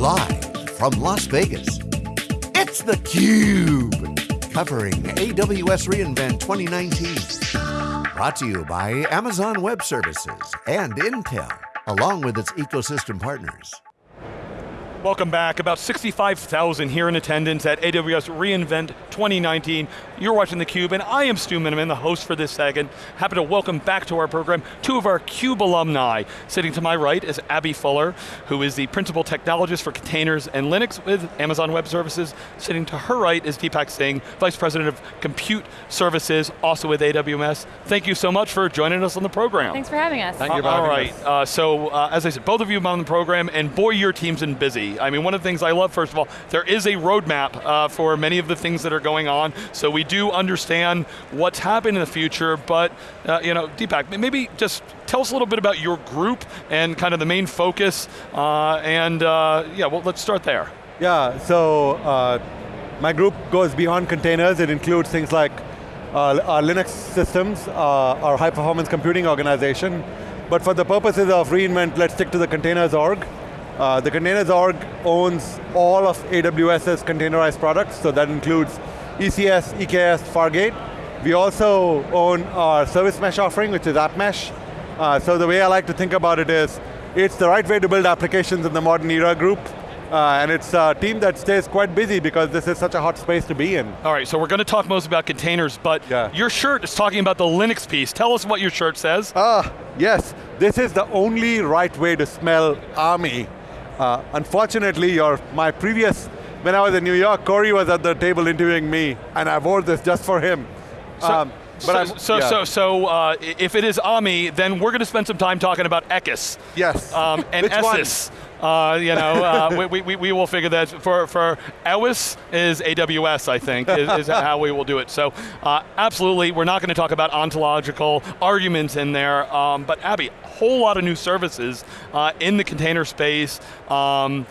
Live from Las Vegas, it's theCUBE. Covering AWS reInvent 2019. Brought to you by Amazon Web Services and Intel, along with its ecosystem partners. Welcome back, about 65,000 here in attendance at AWS reInvent 2019. You're watching theCUBE and I am Stu Miniman, the host for this second. Happy to welcome back to our program two of our CUBE alumni. Sitting to my right is Abby Fuller, who is the Principal Technologist for Containers and Linux with Amazon Web Services. Sitting to her right is Deepak Singh, Vice President of Compute Services, also with AWS. Thank you so much for joining us on the program. Thanks for having us. Thank you uh, All right, uh, so uh, as I said, both of you have been on the program, and boy, your team's been busy. I mean, one of the things I love, first of all, there is a roadmap uh, for many of the things that are going on, so we do understand what's happening in the future, but, uh, you know, Deepak, maybe just tell us a little bit about your group and kind of the main focus, uh, and uh, yeah, well, let's start there. Yeah, so uh, my group goes beyond containers. It includes things like uh, our Linux systems, our high performance computing organization. But for the purposes of reInvent, let's stick to the containers org. Uh, the containers org owns all of AWS's containerized products, so that includes ECS, EKS, Fargate. We also own our service mesh offering, which is AppMesh. Uh, so the way I like to think about it is, it's the right way to build applications in the modern era group, uh, and it's a team that stays quite busy because this is such a hot space to be in. All right, so we're going to talk most about containers, but Yeah. your shirt is talking about the Linux piece. Tell us what your shirt says. Ah, yes, this is the only right way to smell army. Uh, unfortunately, your, my previous, when I was in New York, Corey was at the table interviewing me, and I wore this just for him. Um, so, I'm- so, yeah. so, so uh, if it is AMI, then we're going to spend some time talking about ECIS. Yes. Um, and? ESIS. Uh, you know, uh, we, we, we will figure that for, for EWIS is AWS, I think, is, is how we will do it. So uh, absolutely, we're not going to talk about ontological arguments in there, um, but Abby, a whole lot of new services uh, in the container space. Um,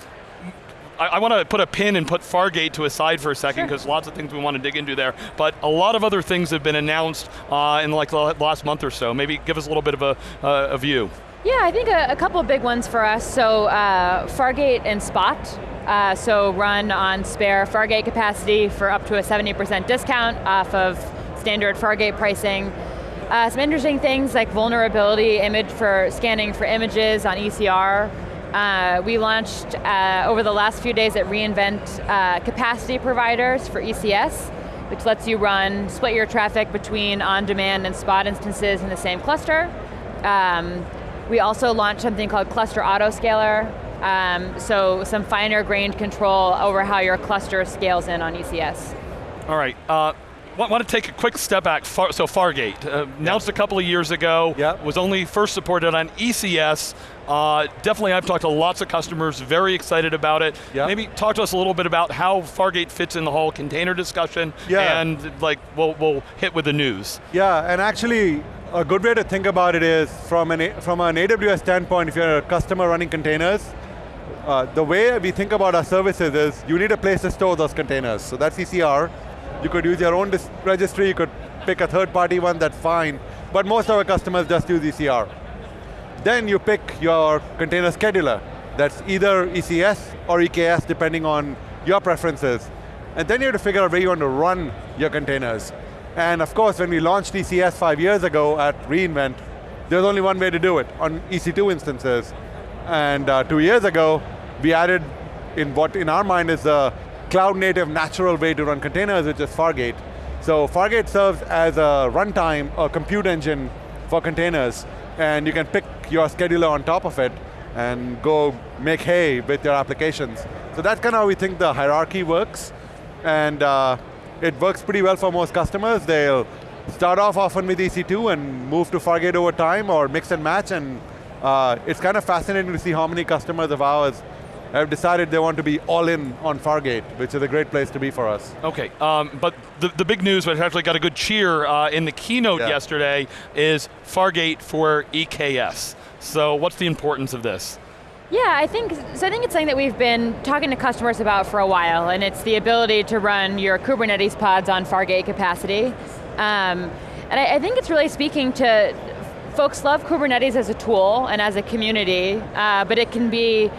I, I want to put a pin and put Fargate to a side for a second because lots of things we want to dig into there. But a lot of other things have been announced uh, in like the last month or so. Maybe give us a little bit of a, uh, a view. Yeah, I think a, a couple of big ones for us. So uh, Fargate and Spot. Uh, so run on spare Fargate capacity for up to a 70% discount off of standard Fargate pricing. Uh, some interesting things like vulnerability image for scanning for images on ECR. Uh, we launched uh, over the last few days at reInvent uh, capacity providers for ECS, which lets you run, split your traffic between on-demand and spot instances in the same cluster. Um, we also launched something called Cluster Autoscaler, um, so some finer grained control over how your cluster scales in on ECS. All right. Want to take a quick step back. Far, so Fargate, uh, announced a couple of years ago, Yep. was only first supported on ECS. Uh, definitely, I've talked to lots of customers, very excited about it. Yep. Maybe talk to us a little bit about how Fargate fits in the whole container discussion, Yeah. and like we'll, we'll hit with the news. Yeah, and actually, a good way to think about it is from an, from an AWS standpoint, if you're a customer running containers, uh, the way we think about our services is you need a place to store those containers. So that's ECR. You could use your own registry, you could pick a third party one, that's fine. But most of our customers just use ECR. Then you pick your container scheduler. That's either ECS or EKS depending on your preferences. And then you have to figure out where you want to run your containers. And of course, when we launched ECS five years ago at reInvent, there's only one way to do it, on EC2 instances. And uh, two years ago, we added in what in our mind is a cloud native natural way to run containers, which is Fargate. So Fargate serves as a runtime, a compute engine for containers, and you can pick your scheduler on top of it and go make hay with your applications. So that's kind of how we think the hierarchy works, and uh, it works pretty well for most customers. They'll start off often with EC2 and move to Fargate over time, or mix and match, and uh, it's kind of fascinating to see how many customers of ours have decided they want to be all in on Fargate, which is a great place to be for us. Okay, um, but the, the big news, which actually got a good cheer uh, in the keynote Yeah. yesterday, is Fargate for EKS. So what's the importance of this? Yeah, I think, so I think it's something that we've been talking to customers about for a while, and it's the ability to run your Kubernetes pods on Fargate capacity. Um, and I, I think it's really speaking to, folks love Kubernetes as a tool and as a community, uh, but it can be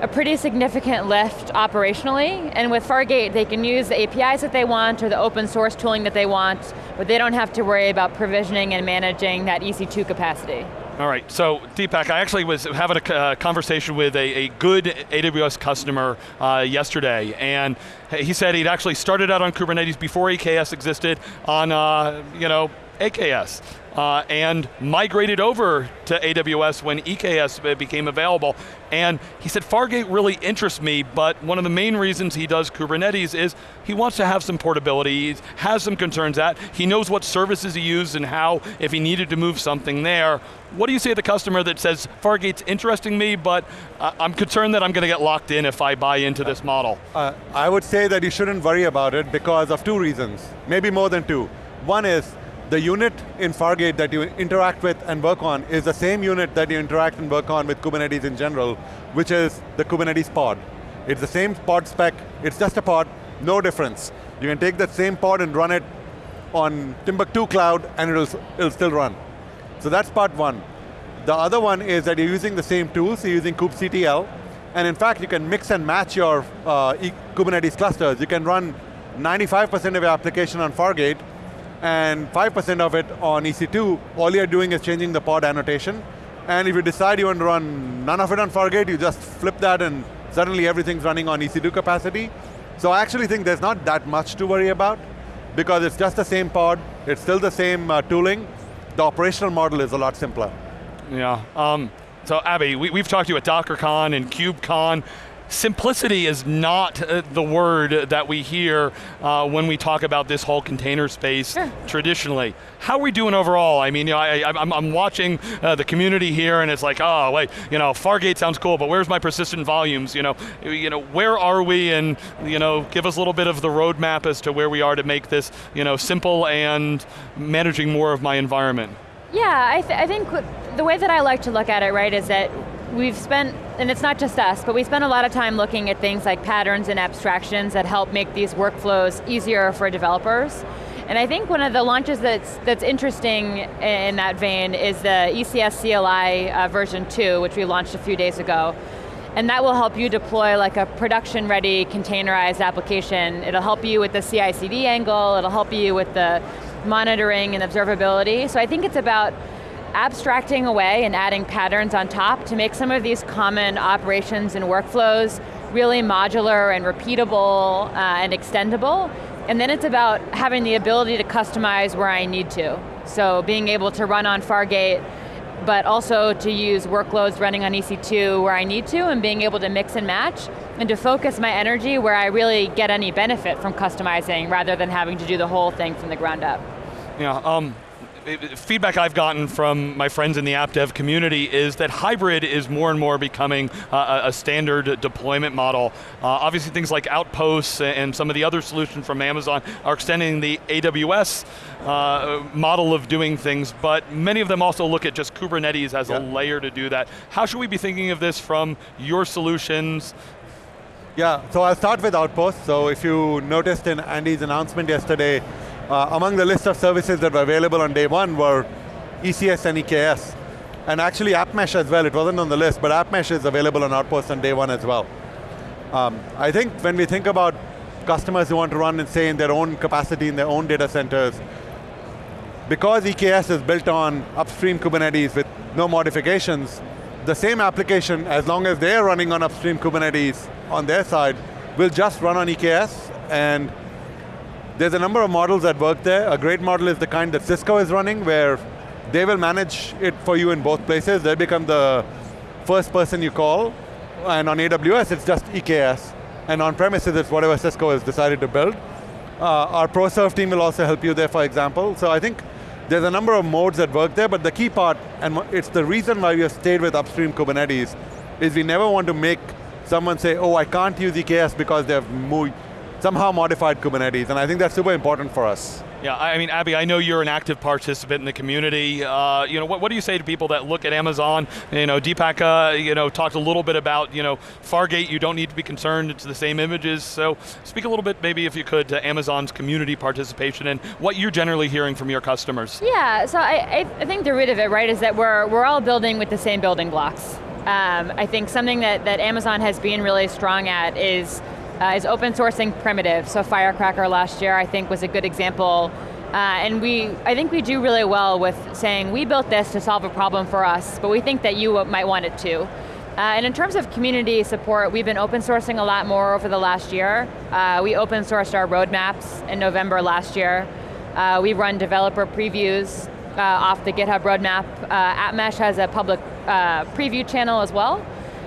a pretty significant lift operationally, and with Fargate, they can use the APIs that they want or the open source tooling that they want, but they don't have to worry about provisioning and managing that EC2 capacity. All right, so Deepak, I actually was having a uh, conversation with a, a, good AWS customer uh, yesterday, and he said he'd actually started out on Kubernetes before EKS existed on, uh, you know, AKS uh, and migrated over to AWS when EKS became available. And he said, Fargate really interests me, but one of the main reasons he does Kubernetes is he wants to have some portability, he has some concerns that, he knows what services he uses and how, if he needed to move something there. What do you say to the customer that says, Fargate's interesting me, but uh, I'm concerned that I'm going to get locked in if I buy into this model? Uh, I would say that you shouldn't worry about it because of two reasons, maybe more than two. One is, the unit in Fargate that you interact with and work on is the same unit that you interact and work on with Kubernetes in general, which is the Kubernetes pod. It's the same pod spec, it's just a pod, no difference. You can take that same pod and run it on Timbuktu Cloud and it'll, it'll still run. So that's part one. The other one is that you're using the same tools, you're using kubectl, and in fact you can mix and match your uh, Kubernetes clusters. You can run 95% of your application on Fargate, and 5% of it on EC2, all you're doing is changing the pod annotation. And if you decide you want to run none of it on Fargate, you just flip that and suddenly everything's running on EC2 capacity. So I actually think there's not that much to worry about because it's just the same pod, it's still the same uh, tooling. The operational model is a lot simpler. Yeah, um, so Abby, we, have talked to you at DockerCon and KubeCon simplicity is not uh, the word that we hear uh, when we talk about this whole container space sure. traditionally. How are we doing overall? I mean, you know, I, am watching uh, the community here and it's like, oh, wait, you know, Fargate sounds cool, but where's my persistent volumes? You know, you know, where are we and, you know, give us a little bit of the roadmap as to where we are to make this, you know, simple and managing more of my environment. Yeah, I, th I think the way that I like to look at it, right, is that we've spent, and it's not just us, but we spend a lot of time looking at things like patterns and abstractions that help make these workflows easier for developers. And I think one of the launches that's, that's interesting in that vein is the ECS CLI uh, version 2, which we launched a few days ago. And that will help you deploy like a production-ready containerized application. It'll help you with the CI/CD angle, it'll help you with the monitoring and observability. So I think it's about abstracting away and adding patterns on top to make some of these common operations and workflows really modular and repeatable uh, and extendable. And then it's about having the ability to customize where I need to. So being able to run on Fargate, but also to use workloads running on EC2 where I need to, and being able to mix and match, and to focus my energy where I really get any benefit from customizing, rather than having to do the whole thing from the ground up. Yeah, um, feedback I've gotten from my friends in the app dev community is that hybrid is more and more becoming uh, a standard deployment model. Uh, obviously things like Outposts and some of the other solutions from Amazon are extending the AWS uh, model of doing things, but many of them also look at just Kubernetes as yeah. a layer to do that. How should we be thinking of this from your solutions, yeah, so I'll start with Outposts. So if you noticed in Andy's announcement yesterday, uh, among the list of services that were available on day one were ECS and EKS. And actually App Mesh as well, it wasn't on the list, but App Mesh is available on Outpost on day one as well. Um, I think when we think about customers who want to run and say in their own capacity in their own data centers, because EKS is built on upstream Kubernetes with no modifications, the same application, as long as they're running on upstream Kubernetes on their side, will just run on EKS and there's a number of models that work there. A great model is the kind that Cisco is running where they will manage it for you in both places. They become the first person you call. And on AWS, it's just EKS. And on premises, it's whatever Cisco has decided to build. Uh, our ProServe team will also help you there, for example. So I think there's a number of modes that work there, but the key part, and it's the reason why we have stayed with upstream Kubernetes, is we never want to make someone say, oh, I can't use EKS because they've moved, somehow modified Kubernetes, and I think that's super important for us. Yeah, I mean, Abby, I know you're an active participant in the community. Uh, you know, what, what do you say to people that look at Amazon? You know, Deepak, uh, you know, talked a little bit about, you know, Fargate, you don't need to be concerned, it's the same images. So speak a little bit, maybe if you could, to Amazon's community participation and what you're generally hearing from your customers. Yeah, so I, I think the root of it, right, is that we're, we're all building with the same building blocks. Um, I think something that, that Amazon has been really strong at is, uh, is open sourcing primitive. So Firecracker last year I think was a good example. Uh, and we, I think we do really well with saying, we built this to solve a problem for us, but we think that you might want it too. Uh, and in terms of community support, we've been open sourcing a lot more over the last year. Uh, we open sourced our roadmaps in November last year. Uh, we run developer previews uh, off the GitHub roadmap. Uh, AppMesh has a public preview channel as well.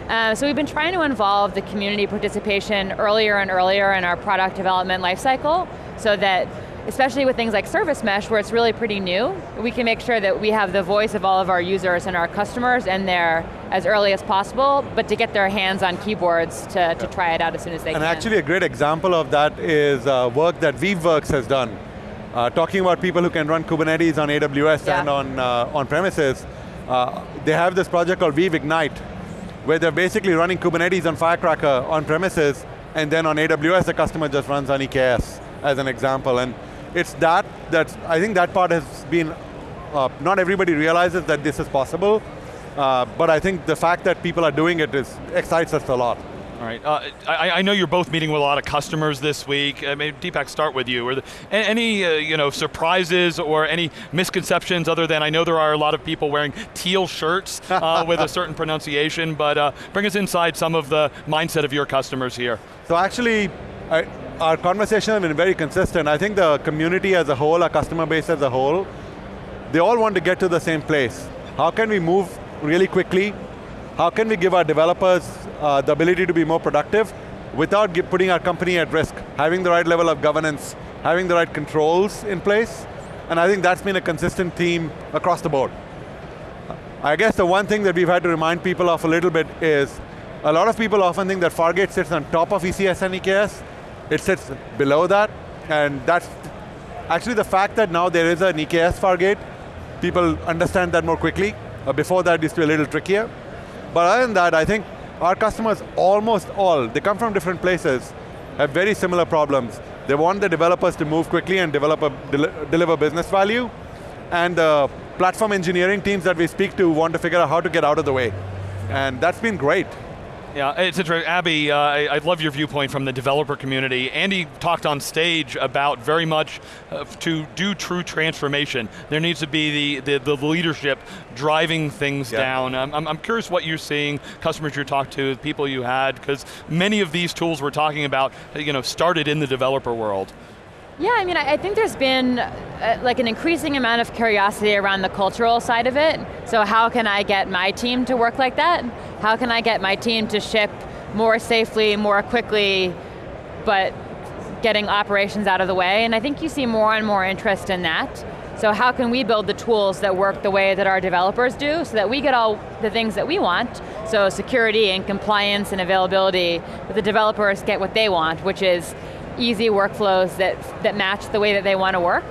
Uh, so we've been trying to involve the community participation earlier and earlier in our product development lifecycle so that especially with things like Service Mesh where it's really pretty new, we can make sure that we have the voice of all of our users and our customers in there as early as possible, but to get their hands on keyboards to, to try it out as soon as they and can. And actually a great example of that is uh, work that Weaveworks has done. Uh, talking about people who can run Kubernetes on AWS yeah. and on, uh, on premises, uh, they have this project called Weave Ignite, where they're basically running Kubernetes on Firecracker on premises, and then on AWS the customer just runs on EKS, as an example. And it's that, that I think that part has been, uh, not everybody realizes that this is possible, uh, but I think the fact that people are doing it is, excites us a lot. All right, uh, I, I, know you're both meeting with a lot of customers this week. Uh, maybe Deepak, start with you. Are there any uh, you know surprises or any misconceptions other than I know there are a lot of people wearing teal shirts uh, with a certain pronunciation, but uh, bring us inside some of the mindset of your customers here. So actually, I, our conversation has been very consistent. I think the community as a whole, our customer base as a whole, they all want to get to the same place. How can we move really quickly how can we give our developers uh, the ability to be more productive without putting our company at risk, having the right level of governance, having the right controls in place, and I think that's been a consistent theme across the board. I guess the one thing that we've had to remind people of a little bit is, a lot of people often think that Fargate sits on top of ECS and EKS, it sits below that, and that's actually the fact that now there is an EKS Fargate, people understand that more quickly. Uh, before that, it used to be a little trickier. But other than that, I think our customers, almost all, they come from different places, have very similar problems. They want the developers to move quickly and develop a, del deliver business value, and the platform engineering teams that we speak to want to figure out how to get out of the way. And that's been great. Yeah, it's interesting. Abby, uh, I, I, love your viewpoint from the developer community. Andy talked on stage about very much uh, to do true transformation. There needs to be the, the, the leadership driving things yeah. down. I'm, I'm curious what you're seeing, customers you talked to, people you had, because many of these tools we're talking about you know, started in the developer world. Yeah, I mean, I think there's been uh, like an increasing amount of curiosity around the cultural side of it. So how can I get my team to work like that? How can I get my team to ship more safely, more quickly, but getting operations out of the way? And I think you see more and more interest in that. So how can we build the tools that work the way that our developers do so that we get all the things that we want, so security and compliance and availability, but the developers get what they want, which is easy workflows that, that match the way that they want to work.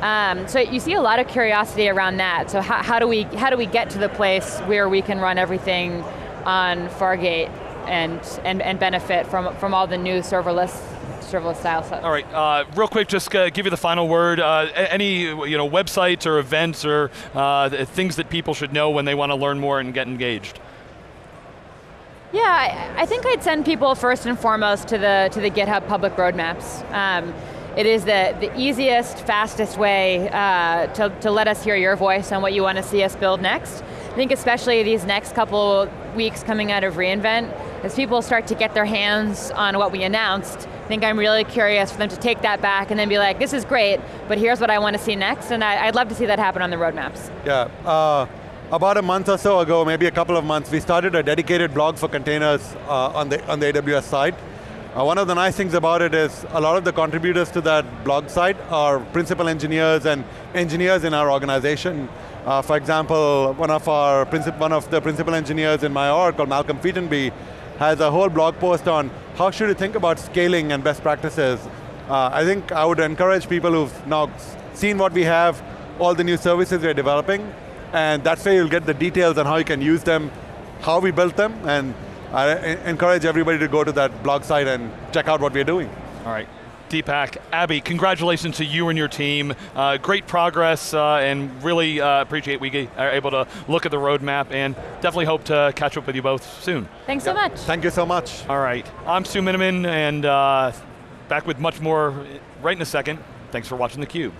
Um, so you see a lot of curiosity around that. So how, how, do we, how do we get to the place where we can run everything on Fargate and, and, and benefit from, from all the new serverless serverless style stuff. All right, uh, real quick, just uh, give you the final word. Uh, any you know websites or events or uh, things that people should know when they want to learn more and get engaged. Yeah, I, I, think I'd send people first and foremost to the, to the GitHub public roadmaps. Um, it is the, the easiest, fastest way uh, to, to let us hear your voice on what you want to see us build next. I think especially these next couple weeks coming out of reInvent, as people start to get their hands on what we announced, I think I'm really curious for them to take that back and then be like, this is great, but here's what I want to see next, and I, would love to see that happen on the roadmaps. Yeah, uh, about a month or so ago, maybe a couple of months, we started a dedicated blog for containers uh, on, the, on the AWS side. Uh, one of the nice things about it is a lot of the contributors to that blog site are principal engineers and engineers in our organization. Uh, for example, one of our one of the principal engineers in my org called Malcolm Featonby has a whole blog post on how should you think about scaling and best practices. Uh, I think I would encourage people who've now seen what we have, all the new services we're developing, and that's where you'll get the details on how you can use them, how we built them, and I encourage everybody to go to that blog site and check out what we're doing. All right. Deepak, Abby, congratulations to you and your team. Uh, great progress, uh, and really uh, appreciate we are able to look at the roadmap, and definitely hope to catch up with you both soon. Thanks so much. Thank you so much. All right, I'm Stu Miniman, and uh, back with much more right in a second. Thanks for watching theCUBE.